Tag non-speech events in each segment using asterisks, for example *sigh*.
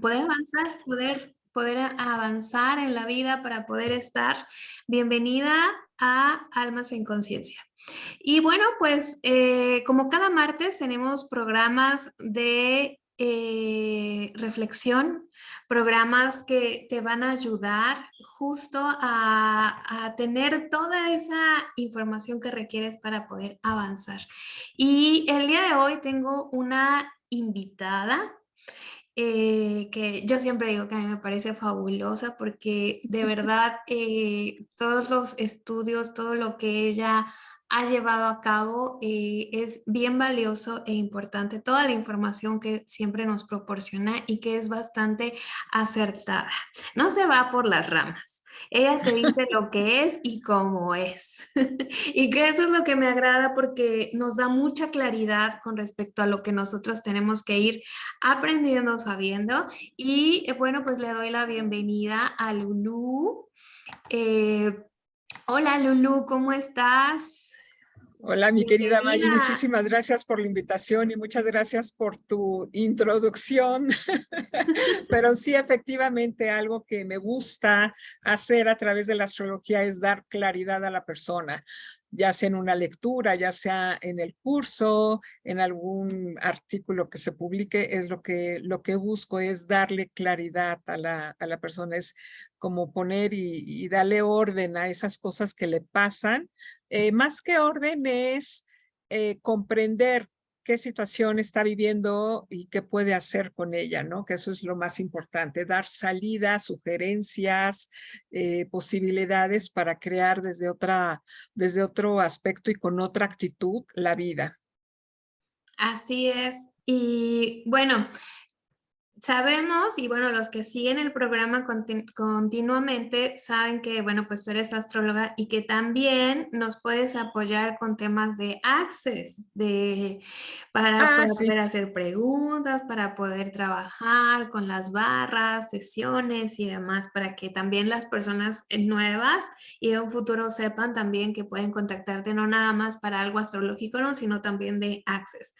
poder avanzar, poder, poder avanzar en la vida para poder estar. Bienvenida a Almas en Conciencia. Y bueno, pues eh, como cada martes tenemos programas de eh, reflexión, programas que te van a ayudar justo a, a, tener toda esa información que requieres para poder avanzar. Y el día de hoy tengo una invitada eh, que yo siempre digo que a mí me parece fabulosa porque de *laughs* verdad eh, todos los estudios, todo lo que ella ha llevado a cabo eh, es bien valioso e importante. Toda la información que siempre nos proporciona y que es bastante acertada. No se va por las ramas. Ella te dice lo que es y cómo es. *laughs* y que eso es lo que me agrada porque nos da mucha claridad con respecto a lo que nosotros tenemos que ir aprendiendo, sabiendo. Y eh, bueno, pues le doy la bienvenida a Lulu. Eh, hola Lulu, ¿cómo estás? Hola, mi querida Maggie, muchísimas gracias por la invitación y muchas gracias por tu introducción. *laughs* Pero sí, efectivamente, algo que me gusta hacer a través de la astrología es dar claridad a la persona ya sea en una lectura, ya sea en el curso, en algún artículo que se publique, es lo que, lo que busco, es darle claridad a la, a la persona, es como poner y, darle orden a esas cosas que le pasan. Eh, más que orden es eh, comprender qué situación está viviendo y qué puede hacer con ella, ¿no? Que eso es lo más importante, dar salidas, sugerencias, eh, posibilidades para crear desde, otra, desde otro aspecto y con otra actitud la vida. Así es. Y bueno, sabemos, y bueno, los que siguen el programa continuamente saben que, bueno, pues tú eres astróloga y que también nos puedes apoyar con temas de access, de, para, ah, poder hacer preguntas, para poder trabajar con las barras, sesiones y demás, para que también las personas nuevas y de un futuro sepan también que pueden contactarte no nada más para algo astrológico, ¿no? sino también de access.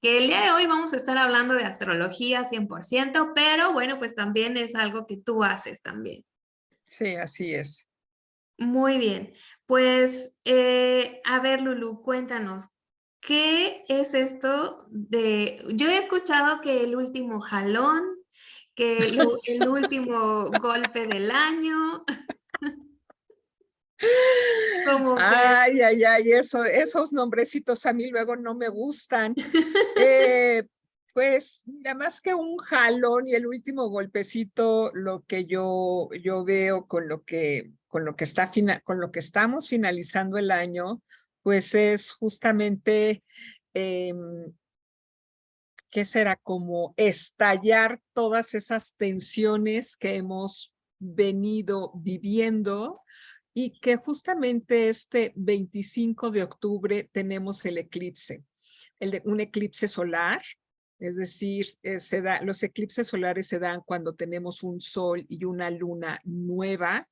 Que el día de hoy vamos a estar hablando de astrología 100%, pero bueno, pues también es algo que tú haces también. Sí, así es. Muy bien. Pues, eh, a ver, Lulu, cuéntanos, ¿qué es esto de...? Yo he escuchado que el último jalón, que el, el último *laughs* golpe del año... *laughs* Como Ay, ay, ay, eso, esos nombrecitos a mí luego no me gustan. *laughs* Eh, pues mira, más que un jalón y el último golpecito, lo que yo, yo veo con lo que, con lo que está con lo que estamos finalizando el año, pues es justamente eh, ¿qué será? Como estallar todas esas tensiones que hemos venido viviendo y que justamente este 25 de octubre tenemos el eclipse, el de, un eclipse solar es decir, eh, se los eclipses solares se dan cuando tenemos un sol y una luna nueva.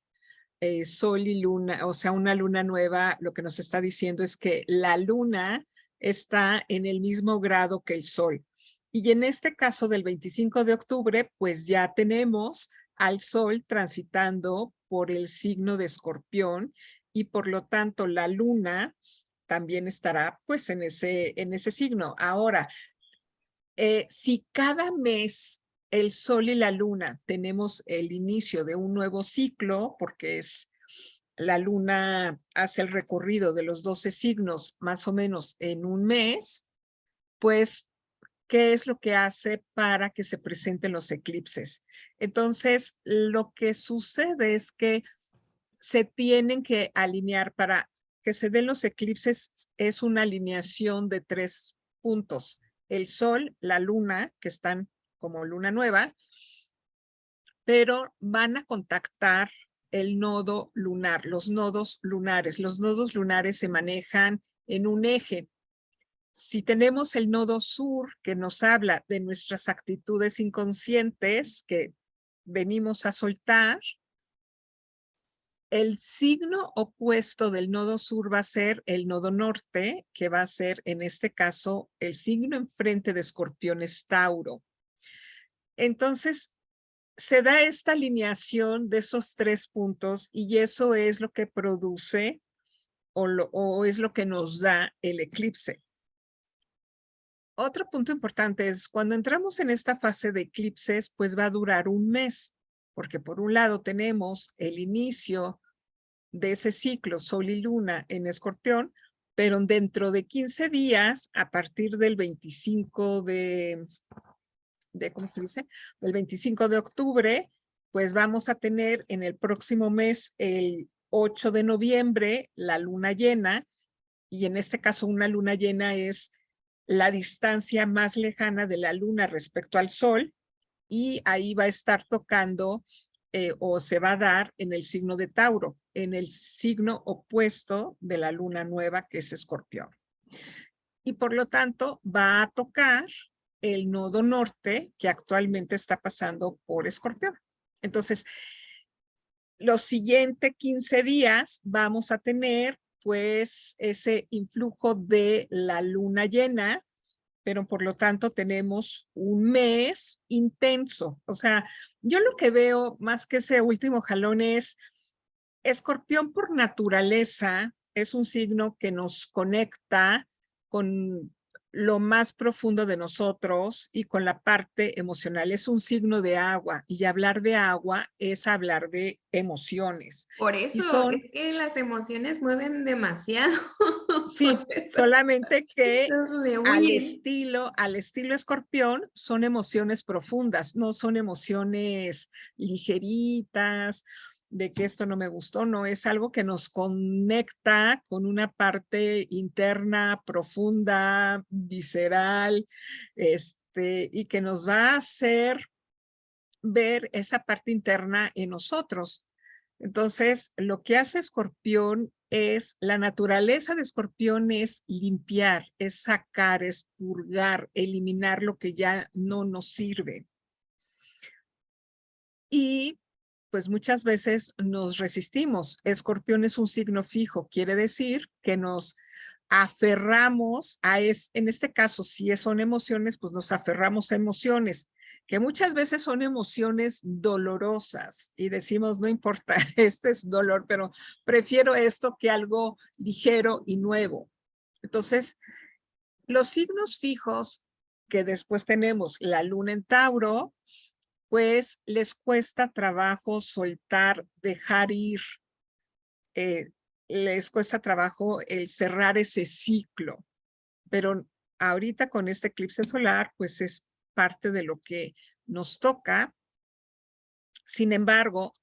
Eh, sol y luna, o sea, una luna nueva, lo que nos está diciendo es que la luna está en el mismo grado que el sol. Y en este caso del 25 de octubre, pues ya tenemos al sol transitando por el signo de escorpión y por lo tanto la luna también estará pues en ese, en ese signo. Ahora, eh, si cada mes el sol y la luna tenemos el inicio de un nuevo ciclo, porque es la luna hace el recorrido de los 12 signos más o menos en un mes, pues, ¿qué es lo que hace para que se presenten los eclipses? Entonces, lo que sucede es que se tienen que alinear para que se den los eclipses, es una alineación de tres puntos el sol, la luna, que están como luna nueva, pero van a contactar el nodo lunar, los nodos lunares. Los nodos lunares se manejan en un eje. Si tenemos el nodo sur que nos habla de nuestras actitudes inconscientes que venimos a soltar, el signo opuesto del nodo sur va a ser el nodo norte, que va a ser en este caso el signo enfrente de escorpión es Tauro. Entonces, se da esta alineación de esos tres puntos y eso es lo que produce o, o es lo que nos da el eclipse. Otro punto importante es cuando entramos en esta fase de eclipses, pues va a durar un mes, porque por un lado tenemos el inicio de ese ciclo Sol y Luna en Escorpión, pero dentro de 15 días, a partir del 25 de, de ¿cómo se dice? El 25 de octubre, pues vamos a tener en el próximo mes, el 8 de noviembre, la luna llena, y en este caso una luna llena es la distancia más lejana de la luna respecto al sol, y ahí va a estar tocando eh, o se va a dar en el signo de Tauro, en el signo opuesto de la luna nueva que es escorpión. Y por lo tanto va a tocar el nodo norte que actualmente está pasando por escorpión. Entonces, los siguientes 15 días vamos a tener pues ese influjo de la luna llena pero por lo tanto tenemos un mes intenso. O sea, yo lo que veo más que ese último jalón es, escorpión por naturaleza es un signo que nos conecta con lo más profundo de nosotros y con la parte emocional. Es un signo de agua y hablar de agua es hablar de emociones. Por eso es que las emociones mueven demasiado. *laughs* Sí, solamente que al estilo, al estilo escorpión son emociones profundas, no son emociones ligeritas de que esto no me gustó, no, es algo que nos conecta con una parte interna, profunda, visceral, este, y que nos va a hacer ver esa parte interna en nosotros. Entonces, lo que hace Escorpión es, la naturaleza de Escorpión es limpiar, es sacar, es purgar, eliminar lo que ya no nos sirve. Y pues muchas veces nos resistimos. Escorpión es un signo fijo, quiere decir que nos aferramos a, es, en este caso, si son emociones, pues nos aferramos a emociones, que muchas veces son emociones dolorosas y decimos, no importa, *laughs* este es dolor, pero prefiero esto que algo ligero y nuevo. Entonces, los signos fijos que después tenemos la luna en Tauro, pues les cuesta trabajo soltar, dejar ir, eh, les cuesta trabajo el cerrar ese ciclo. Pero ahorita con este eclipse solar, pues es parte de lo que nos toca. Sin embargo,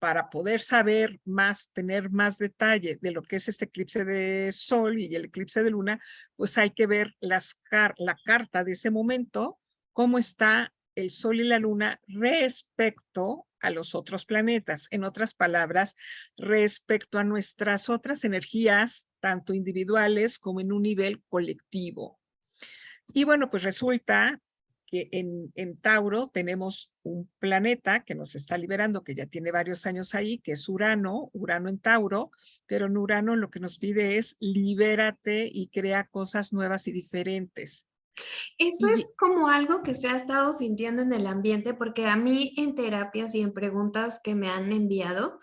para poder saber más, tener más detalle de lo que es este eclipse de sol y el eclipse de luna, pues hay que ver la carta de ese momento, cómo está el Sol y la Luna respecto a los otros planetas. En otras palabras, respecto a nuestras otras energías, tanto individuales como en un nivel colectivo. Y bueno, pues resulta que en, Tauro tenemos un planeta que nos está liberando, que ya tiene varios años ahí, que es Urano, Urano en Tauro, pero en Urano lo que nos pide es libérate y crea cosas nuevas y diferentes. Eso es como algo que se ha estado sintiendo en el ambiente, porque a mí en terapias y en preguntas que me han enviado,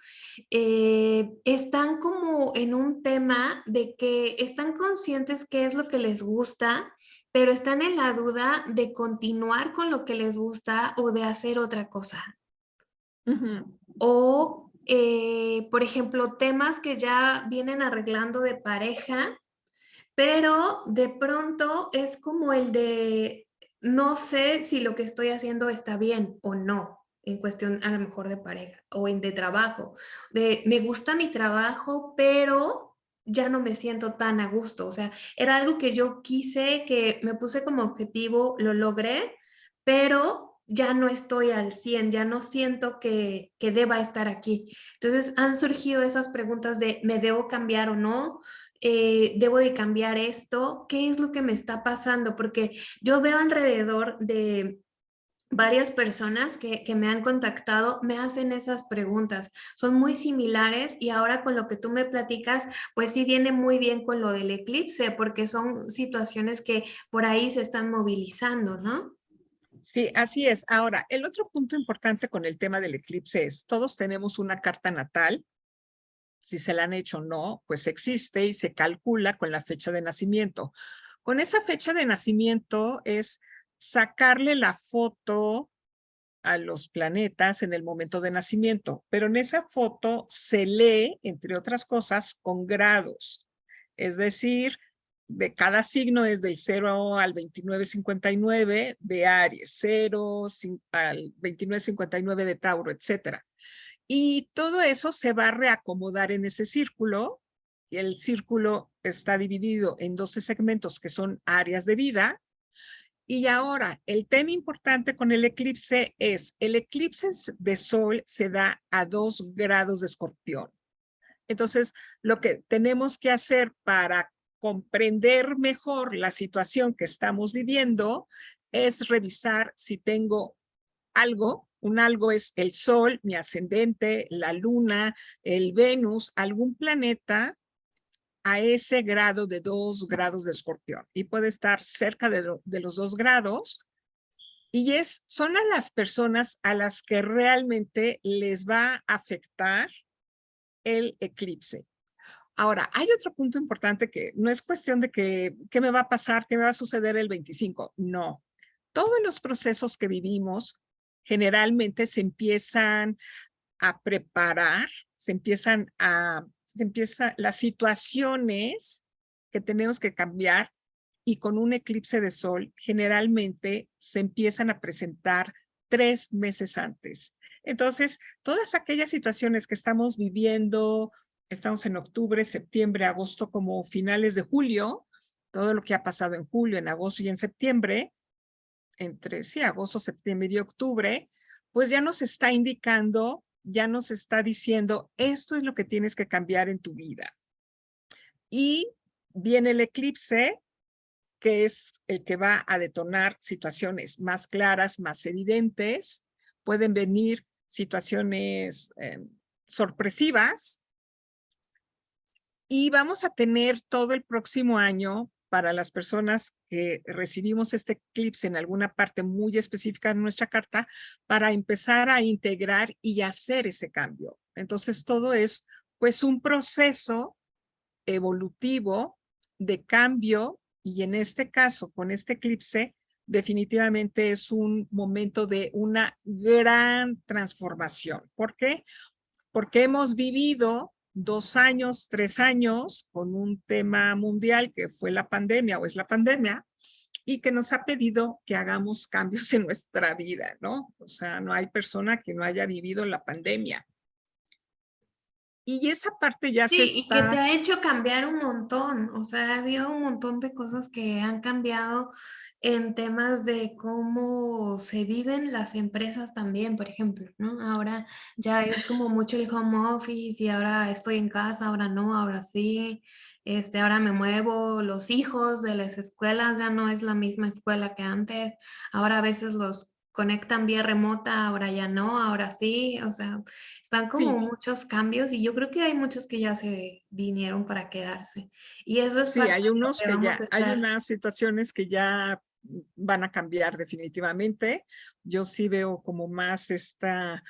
eh, están como en un tema de que están conscientes qué es lo que les gusta, pero están en la duda de continuar con lo que les gusta o de hacer otra cosa. O, eh, por ejemplo, temas que ya vienen arreglando de pareja, pero de pronto es como el de no sé si lo que estoy haciendo está bien o no en cuestión a lo mejor de pareja o en de trabajo, de me gusta mi trabajo, pero ya no me siento tan a gusto, o sea, era algo que yo quise, que me puse como objetivo, lo logré, pero ya no estoy al 100, ya no siento que, que deba estar aquí. Entonces han surgido esas preguntas de ¿me debo cambiar o no? Eh, debo de cambiar esto, ¿qué es lo que me está pasando? Porque yo veo alrededor de varias personas que, que, me han contactado me hacen esas preguntas. Son muy similares y ahora con lo que tú me platicas, pues sí viene muy bien con lo del eclipse, porque son situaciones que por ahí se están movilizando, ¿no? Sí, así es. Ahora, el otro punto importante con el tema del eclipse es, todos tenemos una carta natal, si se la han hecho o no, pues existe y se calcula con la fecha de nacimiento. Con esa fecha de nacimiento es sacarle la foto a los planetas en el momento de nacimiento, pero en esa foto se lee, entre otras cosas, con grados. Es decir, de cada signo es del 0 al 2959 de Aries, 0 al 2959 de Tauro, etcétera. Y todo eso se va a reacomodar en ese círculo. El círculo está dividido en 12 segmentos que son áreas de vida. Y ahora, el tema importante con el eclipse es, el eclipse de sol se da a 2 grados de escorpión. Entonces, lo que tenemos que hacer para comprender mejor la situación que estamos viviendo es revisar si tengo algo, un algo es el sol, mi ascendente, la luna, el Venus, algún planeta a ese grado de dos grados de escorpión y puede estar cerca de, los dos grados y es, son a las personas a las que realmente les va a afectar el eclipse. Ahora, hay otro punto importante que no es cuestión de que, qué me va a pasar, qué me va a suceder el 25. No. Todos los procesos que vivimos generalmente se empiezan a preparar, se empiezan a, se empieza las situaciones que tenemos que cambiar y con un eclipse de sol generalmente se empiezan a presentar tres meses antes. Entonces, todas aquellas situaciones que estamos viviendo estamos en octubre, septiembre, agosto, como finales de julio, todo lo que ha pasado en julio, en agosto y en septiembre, entre sí, agosto, septiembre y octubre, pues ya nos está indicando, ya nos está diciendo, esto es lo que tienes que cambiar en tu vida. Y viene el eclipse, que es el que va a detonar situaciones más claras, más evidentes. Pueden venir situaciones eh, sorpresivas, y vamos a tener todo el próximo año para las personas que recibimos este eclipse en alguna parte muy específica de nuestra carta para empezar a integrar y hacer ese cambio. Entonces todo es pues un proceso evolutivo de cambio y en este caso con este eclipse definitivamente es un momento de una gran transformación. ¿Por qué? Porque hemos vivido dos años, tres años con un tema mundial que fue la pandemia o es la pandemia y que nos ha pedido que hagamos cambios en nuestra vida, ¿no? O sea, no hay persona que no haya vivido la pandemia. Y esa parte ya se está... y que te ha hecho cambiar un montón, o sea, ha habido un montón de cosas que han cambiado en temas de cómo se viven las empresas también, por ejemplo, ¿no? Ahora ya es como mucho el home office y ahora estoy en casa, ahora no, ahora sí, este, ahora me muevo, los hijos de las escuelas ya no es la misma escuela que antes, ahora a veces los conectan vía remota, ahora ya no, ahora sí, o sea, están como muchos cambios y yo creo que hay muchos que ya se vinieron para quedarse. Y eso es Sí, hay unos que, ya, hay unas situaciones que ya van a cambiar definitivamente. Yo sí veo como más esta,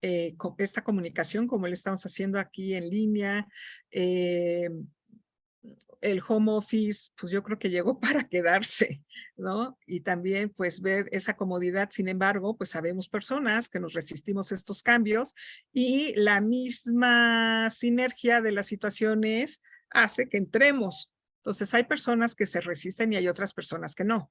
eh, esta comunicación como le estamos haciendo aquí en línea, eh, el home office, pues yo creo que llegó *laughs* para quedarse, ¿no? Y también pues ver esa comodidad, sin embargo, pues sabemos personas que nos resistimos a estos cambios y la misma sinergia de las situaciones hace que entremos. Entonces hay personas que se resisten y hay otras personas que no.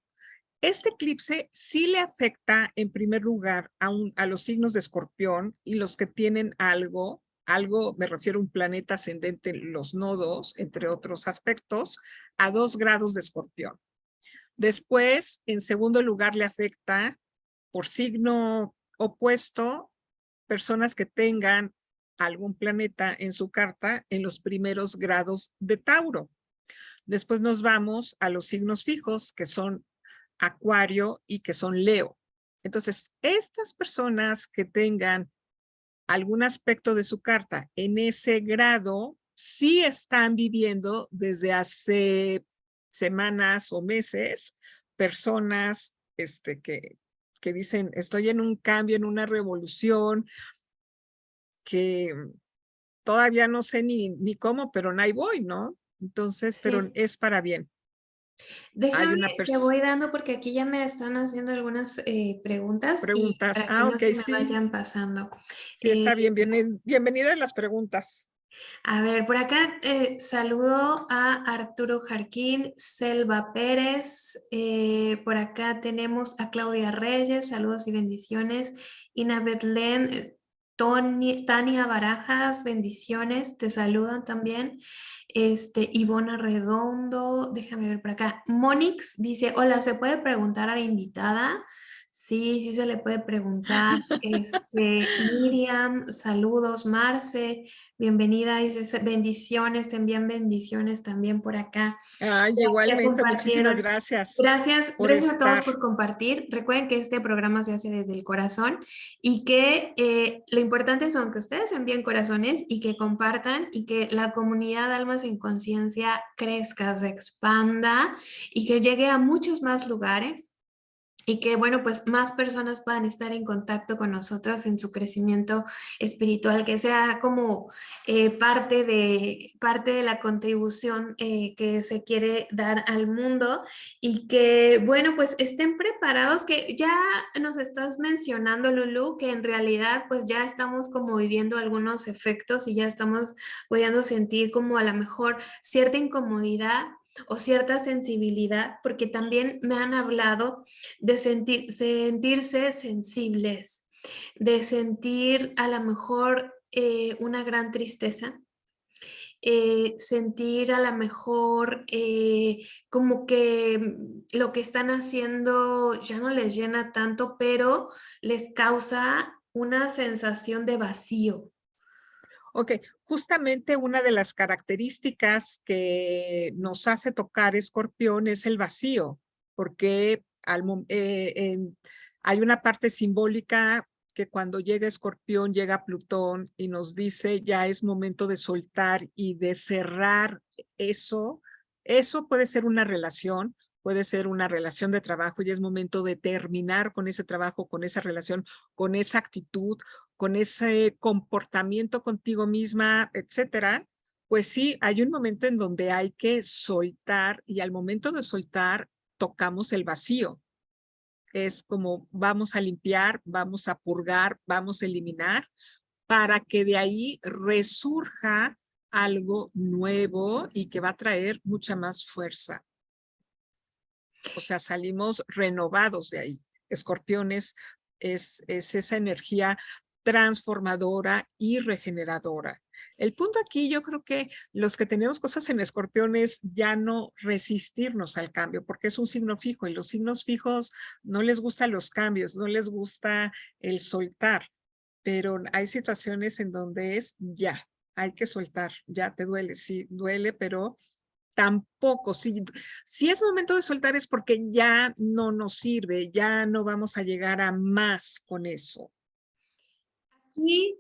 Este eclipse sí le afecta en primer lugar a, a los signos de escorpión y los que tienen algo algo, me refiero a un planeta ascendente en los nodos, entre otros aspectos, a dos grados de escorpión. Después, en segundo lugar, le afecta por signo opuesto personas que tengan algún planeta en su carta en los primeros grados de Tauro. Después nos vamos a los signos fijos, que son Acuario y que son Leo. Entonces, estas personas que tengan algún aspecto de su carta en ese grado, sí están viviendo desde hace semanas o meses personas este, que, que dicen, estoy en un cambio, en una revolución, que todavía no sé ni, ni cómo, pero ahí voy, ¿no? Entonces, pero es para bien. Déjame que voy dando porque aquí ya me están haciendo algunas eh, preguntas. Preguntas, ah, ok, sí. vayan pasando. está bien, bien, bienvenida a las preguntas. A ver, por acá eh, saludo a Arturo Jarquín, Selva Pérez, eh, por acá tenemos a Claudia Reyes, saludos y bendiciones, Ina Betlen, Tania Barajas, bendiciones, te saludan también. Este, Ivona Redondo, déjame ver por acá. Monix dice, hola, ¿se puede preguntar a la invitada? Sí, sí se le puede preguntar. *laughs* Este, Miriam, saludos. Marce, bienvenida. Dice bendiciones, te envían bendiciones también por acá. Ay, igualmente, muchísimas gracias. Gracias, gracias a todos por compartir. Recuerden que este programa se hace desde el corazón y que eh, lo importante son que ustedes envíen corazones y que compartan y que la comunidad Almas en Conciencia crezca, se expanda y que llegue a muchos más lugares y que, bueno, pues más personas puedan estar en contacto con nosotros en su crecimiento espiritual, que sea como eh, parte, de, parte de la contribución eh, que se quiere dar al mundo y que, bueno, pues estén preparados, que ya nos estás mencionando, Lulu, que en realidad pues ya estamos como viviendo algunos efectos y ya estamos pudiendo sentir como a lo mejor cierta incomodidad o cierta sensibilidad, porque también me han hablado de sentir, sentirse sensibles, de sentir a lo mejor eh, una gran tristeza, eh, sentir a lo mejor eh, como que lo que están haciendo ya no les llena tanto, pero les causa una sensación de vacío, Ok, justamente una de las características que nos hace tocar escorpión es el vacío, porque eh, hay una parte simbólica que cuando llega escorpión, llega Plutón y nos dice ya es momento de soltar y de cerrar eso. Eso puede ser una relación, puede ser una relación de trabajo y es momento de terminar con ese trabajo, con esa relación, con esa actitud, con ese comportamiento contigo misma, etcétera, pues sí, hay un momento en donde hay que soltar y al momento de soltar tocamos el vacío. Es como vamos a limpiar, vamos a purgar, vamos a eliminar para que de ahí resurja algo nuevo y que va a traer mucha más fuerza. O sea, salimos renovados de ahí. Escorpiones es, es esa energía transformadora y regeneradora. El punto aquí yo creo que los que tenemos cosas en escorpiones ya no resistirnos al cambio porque es un signo fijo y los signos fijos no les gustan los cambios, no les gusta el soltar, pero hay situaciones en donde es ya, hay que soltar, ya te duele, sí, duele, pero tampoco, si, si es momento de soltar es porque ya no nos sirve, ya no vamos a llegar a más con eso. Aquí,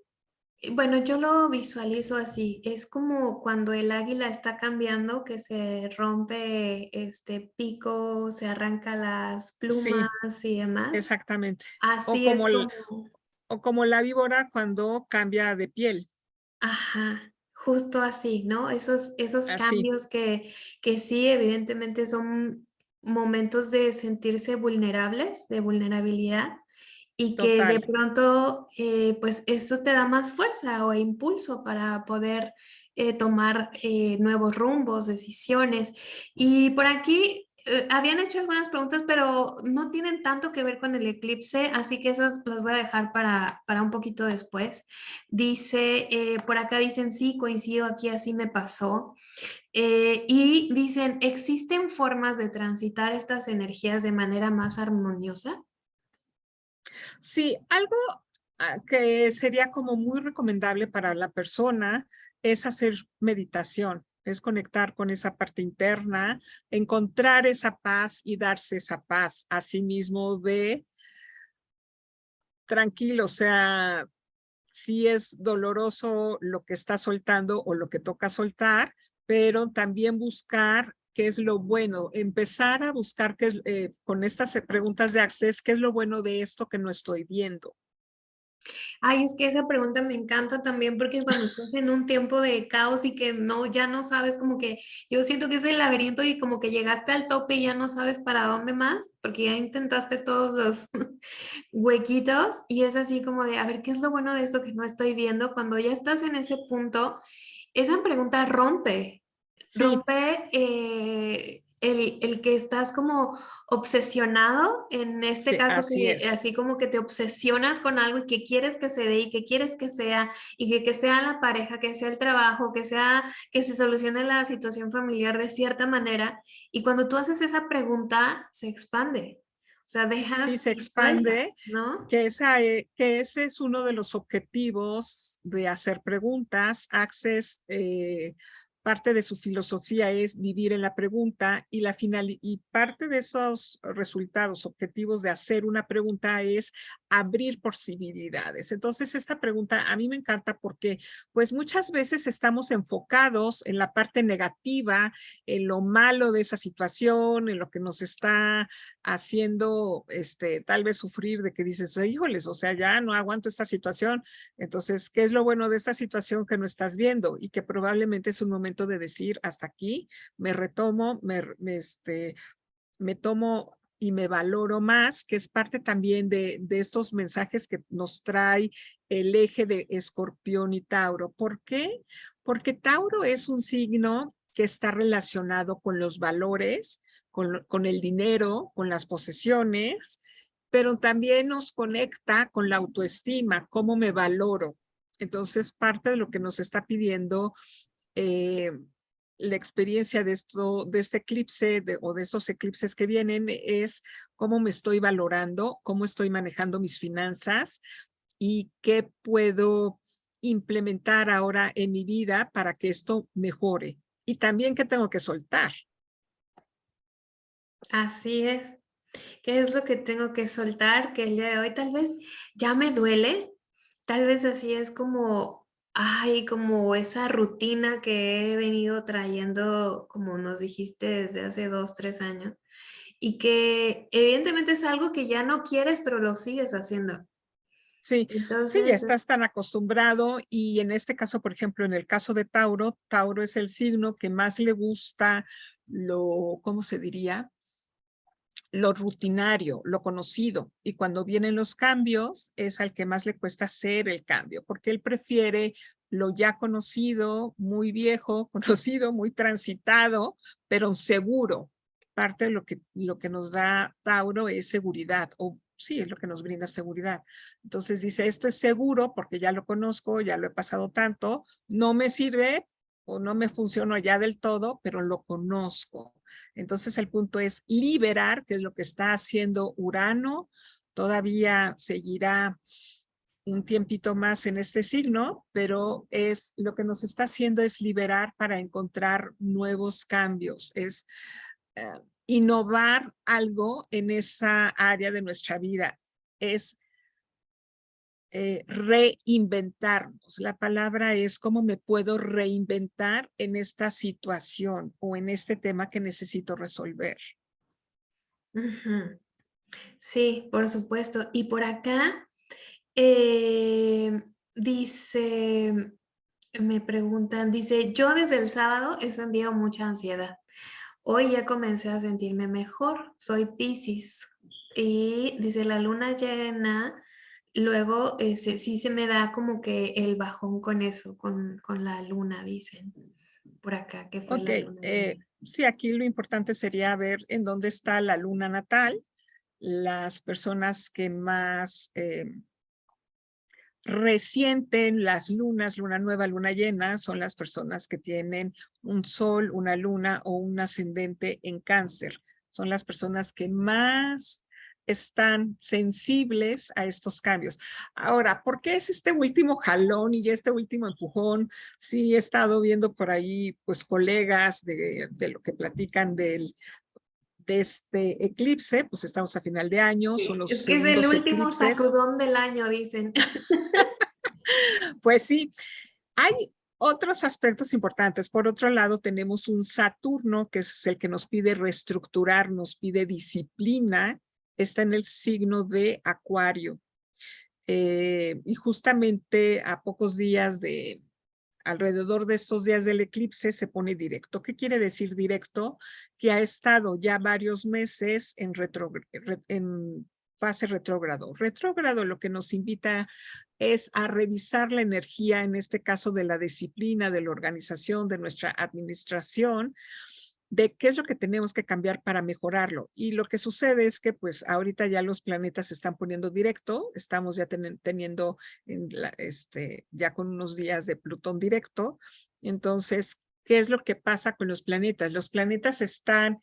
bueno, yo lo visualizo así, es como cuando el águila está cambiando, que se rompe este pico, se arranca las plumas y demás. Exactamente. Así o como, es o como la víbora cuando cambia de piel. Ajá. Justo así, ¿no? Esos, esos cambios que, que sí, evidentemente son momentos de sentirse vulnerables, de vulnerabilidad, y que de pronto, eh, pues eso te da más fuerza o impulso para poder eh, tomar eh, nuevos rumbos, decisiones. Y por aquí eh, habían hecho algunas preguntas, pero no tienen tanto que ver con el eclipse, así que esas las voy a dejar para, para un poquito después. Dice, eh, por acá dicen, sí, coincido aquí, así me pasó. Eh, y dicen, ¿existen formas de transitar estas energías de manera más armoniosa? Sí, algo ah, que sería como muy recomendable para la persona es hacer meditación es conectar con esa parte interna, encontrar esa paz y darse esa paz a sí mismo de tranquilo, o sea, si es doloroso lo que está soltando o lo que toca soltar, pero también buscar qué es lo bueno, empezar a buscar qué eh, con estas preguntas de Access, qué es lo bueno de esto que no estoy viendo. Ay, es que esa pregunta me encanta también porque cuando estás en un tiempo de caos y que no, ya no sabes como que, yo siento que es el laberinto y como que llegaste al tope y ya no sabes para dónde más, porque ya intentaste todos los *laughs* huequitos y es así como de, a ver, ¿qué es lo bueno de esto que no estoy viendo? Cuando ya estás en ese punto, esa pregunta rompe, rompe eh, el, que estás como obsesionado, en este caso, así, así, como que te obsesionas con algo y que quieres que se dé y que quieres que sea, y que, que sea la pareja, que sea el trabajo, que sea que se solucione la situación familiar de cierta manera. Y cuando tú haces esa pregunta, se expande. O sea, dejas... Sí, se expande, ¿no? Que, esa, e, que ese es uno de los objetivos de hacer preguntas. Access eh, parte de su filosofía es vivir en la pregunta y, la final, y parte de esos resultados objetivos de hacer una pregunta es abrir posibilidades. Entonces, esta pregunta a mí me encanta porque pues muchas veces estamos enfocados en la parte negativa, en lo malo de esa situación, en lo que nos está haciendo este, tal vez sufrir de que dices, híjoles, o sea, ya no aguanto esta situación. Entonces, ¿qué es lo bueno de esta situación que no estás viendo? Y que probablemente es un momento de decir, hasta aquí, me retomo, me, este, me tomo y me valoro más, que es parte también de, de, estos mensajes que nos trae el eje de Escorpión y Tauro. ¿Por qué? Porque Tauro es un signo que está relacionado con los valores, con, el dinero, con las posesiones, pero también nos conecta con la autoestima, cómo me valoro. Entonces, parte de lo que nos está pidiendo eh, la experiencia de, esto, de este eclipse o de estos eclipses que vienen es cómo me estoy valorando, cómo estoy manejando mis finanzas y qué puedo implementar ahora en mi vida para que esto mejore. Y también qué tengo que soltar. Así es. ¿Qué es lo que tengo que soltar? Que el día de hoy tal vez ya me duele. Tal vez así es como Ay, como esa rutina que he venido trayendo, como nos dijiste, desde hace dos, tres años, y que evidentemente es algo que ya no quieres, pero lo sigues haciendo. Sí, sí, ya estás tan acostumbrado y en este caso, por ejemplo, en el caso de Tauro, Tauro es el signo que más le gusta lo, ¿cómo se diría? lo rutinario, lo conocido, y cuando vienen los cambios es al que más le cuesta hacer el cambio, porque él prefiere lo ya conocido, muy viejo, *laughs* conocido, muy transitado, pero seguro. Parte de lo que, lo que nos da Tauro es seguridad, o sí, es lo que nos brinda seguridad. Entonces dice, esto es seguro porque ya lo conozco, ya lo he pasado tanto, no me sirve o no me funcionó ya del todo, pero lo conozco. Entonces el punto es liberar, que es lo que está haciendo Urano, todavía seguirá un tiempito más en este signo, pero es lo que nos está haciendo es liberar para encontrar nuevos cambios, es eh, innovar algo en esa área de nuestra vida, es eh, reinventarnos. La palabra es cómo me puedo reinventar en esta situación o en este tema que necesito resolver. Sí, por supuesto. Y por acá eh, dice, me preguntan, dice, yo desde el sábado he sentido mucha ansiedad. Hoy ya comencé a sentirme mejor. Soy Pisces. Y dice, la luna llena luego ese, sí se me da como que el bajón con eso, con, con la luna, dicen por acá. Que fue la eh, sí, aquí lo importante sería ver en dónde está la luna natal, las personas que más eh, resienten las lunas, luna nueva, luna llena, son las personas que tienen un sol, una luna o un ascendente en cáncer. Son las personas que más están sensibles a estos cambios. Ahora, ¿por qué es este último jalón y este último empujón? Sí, he estado viendo por ahí, pues, colegas de, lo que platican del, de este eclipse, pues estamos a final de año, son los Es que es el último sacudón del año, dicen. *laughs* pues sí, hay otros aspectos importantes. Por otro lado, tenemos un Saturno, que es el que nos pide reestructurar, nos pide disciplina. Está en el signo de Acuario. Eh, y justamente a pocos días de, alrededor de estos días del eclipse se pone directo. ¿Qué quiere decir directo? Que ha estado ya varios meses en, fase retrógrado. Retrógrado lo que nos invita es a revisar la energía, en este caso de la disciplina, de la organización, de nuestra administración, de qué es lo que tenemos que cambiar para mejorarlo. Y lo que sucede es que pues ahorita ya los planetas se están poniendo directo, estamos ya teniendo este, ya con unos días de Plutón directo. Entonces, ¿qué es lo que pasa con los planetas? Los planetas están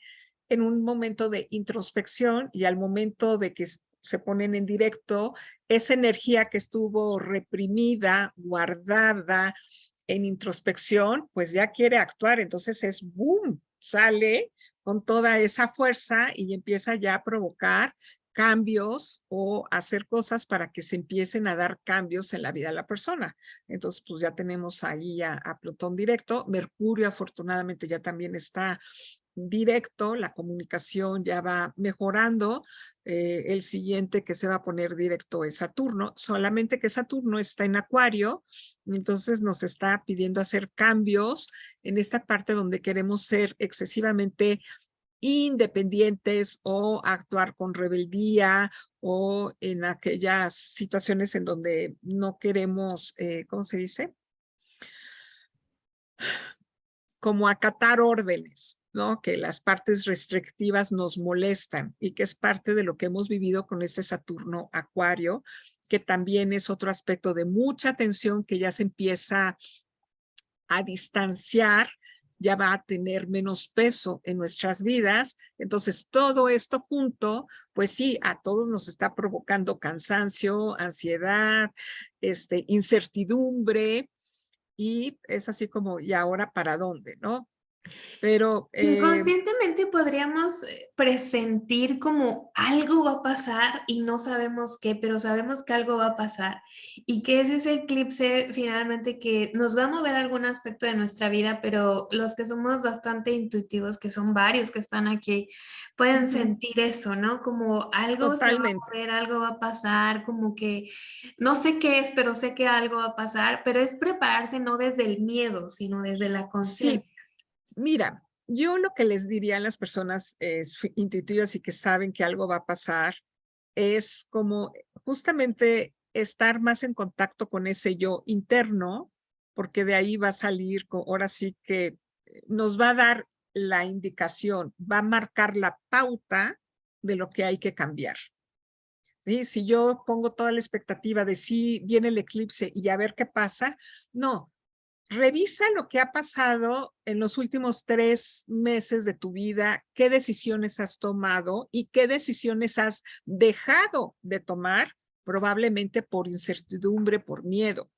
en un momento de introspección y al momento de que se ponen en directo, esa energía que estuvo reprimida, guardada en introspección, pues ya quiere actuar, entonces es boom, sale con toda esa fuerza y empieza ya a provocar cambios o hacer cosas para que se empiecen a dar cambios en la vida de la persona. Entonces, pues ya tenemos ahí a, a Plutón directo. Mercurio afortunadamente ya también está directo, la comunicación ya va mejorando. Eh, el siguiente que se va a poner directo es Saturno, solamente que Saturno está en Acuario, entonces nos está pidiendo hacer cambios en esta parte donde queremos ser excesivamente independientes o actuar con rebeldía o en aquellas situaciones en donde no queremos, eh, ¿cómo se dice? Como acatar órdenes. ¿No? que las partes restrictivas nos molestan y que es parte de lo que hemos vivido con este Saturno Acuario, que también es otro aspecto de mucha tensión que ya se empieza a distanciar, ya va a tener menos peso en nuestras vidas. Entonces, todo esto junto, pues sí, a todos nos está provocando cansancio, ansiedad, este, incertidumbre, y es así como, ¿y ahora para dónde? ¿No? Pero... Eh, Inconscientemente podríamos eh, presentir como algo va a pasar y no sabemos qué, pero sabemos que algo va a pasar y que es ese eclipse finalmente que nos va a mover algún aspecto de nuestra vida, pero los que somos bastante intuitivos, que son varios que están aquí, pueden sentir eso, ¿no? Como algo se va a mover, algo va a pasar, como que no sé qué es, pero sé que algo va a pasar, pero es prepararse no desde el miedo, sino desde la conciencia. Mira, yo lo que les diría a las personas intuitivas y que saben que algo va a pasar es como justamente estar más en contacto con ese yo interno, porque de ahí va a salir, ahora sí que eh, nos va a dar la indicación, va a marcar la pauta de lo que hay que cambiar. Si yo pongo toda la expectativa de si viene el eclipse y a ver qué pasa, no, Revisa lo que ha pasado en los últimos tres meses de tu vida, qué decisiones has tomado y qué decisiones has dejado de tomar, probablemente por incertidumbre, por miedo.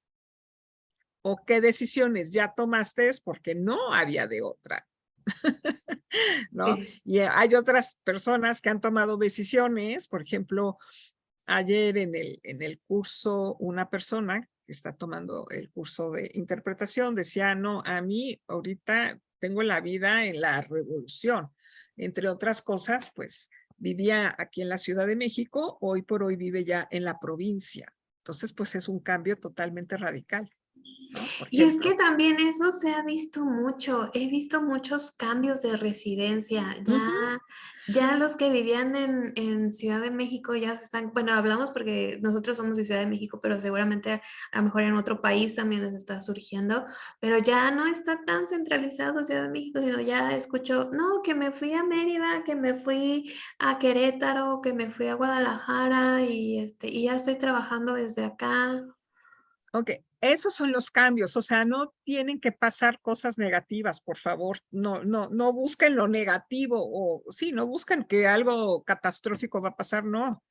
O qué decisiones ya tomaste porque no había de otra. *laughs* ¿No? Y hay otras personas que han tomado decisiones, por ejemplo, ayer en el, en el curso una persona está tomando el curso de interpretación, decía, no, a mí ahorita tengo la vida en la revolución. Entre otras cosas, pues vivía aquí en la Ciudad de México, hoy por hoy vive ya en la provincia. Entonces, pues es un cambio totalmente radical. Y es que también eso se ha visto mucho, he visto muchos cambios de residencia, ya, ya los que vivían en, en, Ciudad de México ya se están, bueno, hablamos porque nosotros somos de Ciudad de México, pero seguramente a lo mejor en otro país también les está surgiendo, pero ya no está tan centralizado Ciudad de México, sino ya escucho, no, que me fui a Mérida, que me fui a Querétaro, que me fui a Guadalajara y, este, y ya estoy trabajando desde acá. Ok, esos son los cambios, o sea, no tienen que pasar cosas negativas, por favor, no, no, no busquen lo negativo o sí, no busquen que algo catastrófico va a pasar, no.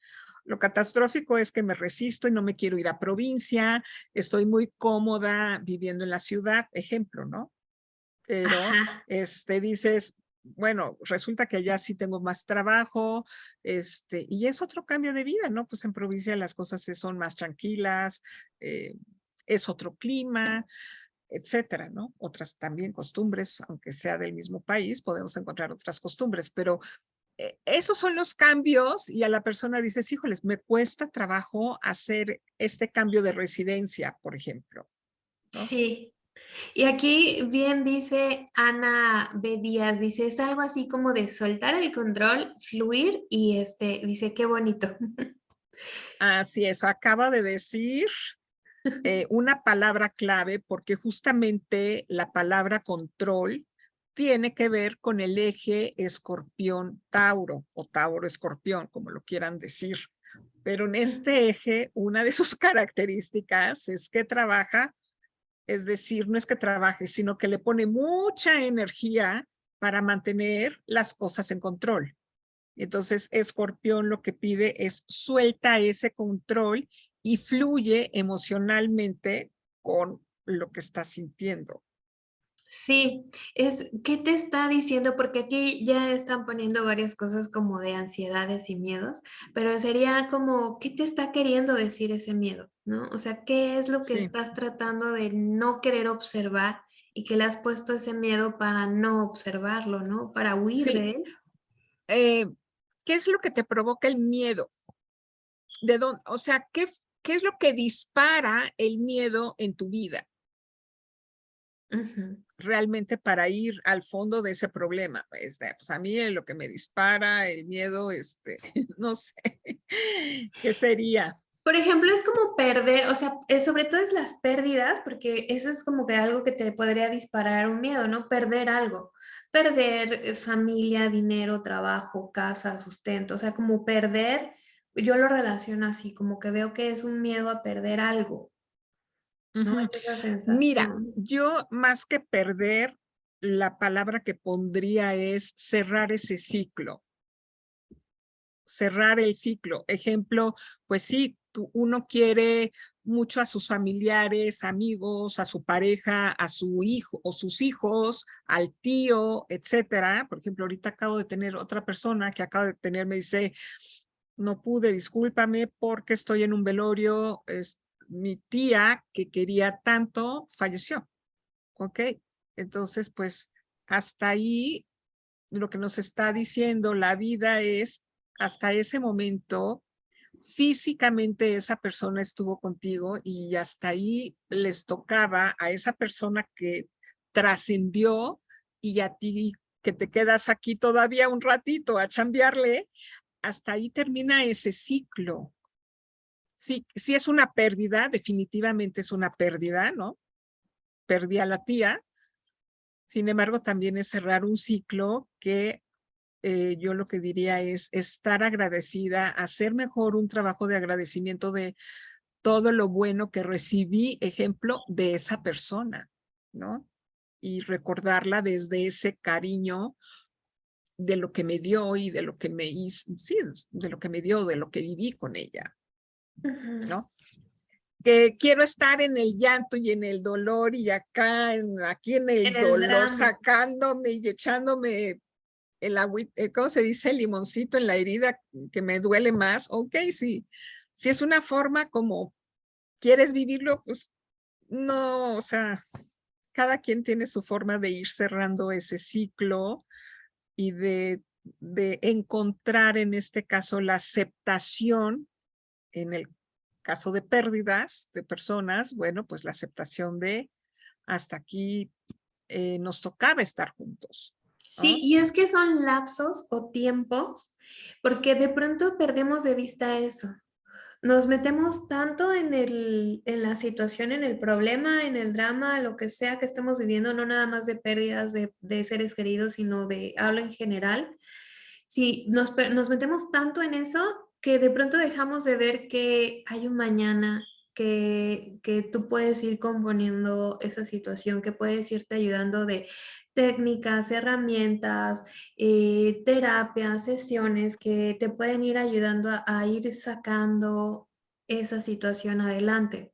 Lo catastrófico es que me resisto y no me quiero ir a provincia, estoy muy cómoda viviendo en la ciudad, ejemplo, ¿no? Pero este dices, bueno, resulta que allá sí tengo más trabajo, este, y es otro cambio de vida, ¿no? Pues en provincia las cosas son más tranquilas, eh, es otro clima, etcétera, ¿no? Otras también costumbres, aunque sea del mismo país, podemos encontrar otras costumbres, pero eh, esos son los cambios y a la persona dices, híjoles, me cuesta trabajo hacer este cambio de residencia, por ejemplo. Sí. Y aquí bien dice Ana B. Díaz, dice, es algo así como de soltar el control, fluir y este, dice, qué bonito. *laughs* Así es, acaba de decir eh, una palabra clave porque justamente la palabra control tiene que ver con el eje escorpión-tauro o tauro-escorpión, como lo quieran decir. Pero en este eje, una de sus *laughs* características es que trabaja, es decir, no es que trabaje, sino que le pone mucha energía para mantener las cosas en control. Entonces, escorpión lo que pide es suelta ese control y fluye emocionalmente con lo que está sintiendo. Sí, es, ¿qué te está diciendo? Porque aquí ya están poniendo varias cosas como de ansiedades y miedos, pero sería como, ¿qué te está queriendo decir ese miedo? ¿No? O sea, ¿qué es lo que estás tratando de no querer observar y que le has puesto ese miedo para no observarlo, ¿no? Para huir de él. Eh, ¿Qué es lo que te provoca el miedo? ¿De dónde? O sea, ¿qué, ¿qué es lo que dispara el miedo en tu vida? Realmente para ir al fondo de ese problema. Este, pues a mí lo que me dispara el miedo, este, *laughs* no sé, ¿qué sería? Por ejemplo, es como perder, o sea, sobre todo es las pérdidas, porque eso es como que algo que te podría disparar un miedo, ¿no? Perder algo, perder eh, familia, dinero, trabajo, casa, sustento, o sea, como perder yo lo relaciono así, como que veo que es un miedo a perder algo. ¿no? Es esa sensación. Mira, yo más que perder, la palabra que pondría es cerrar ese ciclo. Cerrar el ciclo. Ejemplo, pues sí, uno quiere mucho a sus familiares, amigos, a su pareja, a su hijo o sus hijos, al tío, etcétera. Por ejemplo, ahorita acabo de tener otra persona que acaba de tener, me dice, no pude, discúlpame porque estoy en un velorio, es mi tía que quería tanto falleció, ¿ok? Entonces, pues hasta ahí lo que nos está diciendo la vida es hasta ese momento físicamente esa persona estuvo contigo y hasta ahí les tocaba a esa persona que trascendió y a ti que te quedas aquí todavía un ratito a chambearle, hasta ahí termina ese ciclo. Sí, si es una pérdida, definitivamente es una pérdida, ¿no? Perdí a la tía. Sin embargo, también es cerrar un ciclo que eh, yo lo que diría es estar agradecida, hacer mejor un trabajo de agradecimiento de todo lo bueno que recibí, ejemplo, de esa persona, ¿no? Y recordarla desde ese cariño de lo que me dio y de lo que me hizo, sí, de lo que me dio, de lo que viví con ella, ¿no? Que quiero estar en el llanto y en el dolor y acá, en, aquí en el, dolor, sacándome y echándome el eh, ¿cómo se dice? El limoncito en la herida que me duele más. Ok, sí. Si es una forma como quieres vivirlo, pues no, o sea, cada quien tiene su forma de ir cerrando ese ciclo y de, de encontrar en este caso la aceptación, en el caso de pérdidas de personas, bueno, pues la aceptación de hasta aquí eh, nos tocaba estar juntos. Sí, y es que son lapsos o tiempos, porque de pronto perdemos de vista eso nos metemos tanto en, el, en la situación, en el problema, en el drama, lo que sea que estemos viviendo, no nada más de pérdidas de, seres queridos, sino de hablo en general. Si nos, nos metemos tanto en eso que de pronto dejamos de ver que hay un mañana, que, que, tú puedes ir componiendo esa situación, que puedes irte ayudando de técnicas, herramientas, eh, terapias, sesiones que te pueden ir ayudando a, ir sacando esa situación adelante.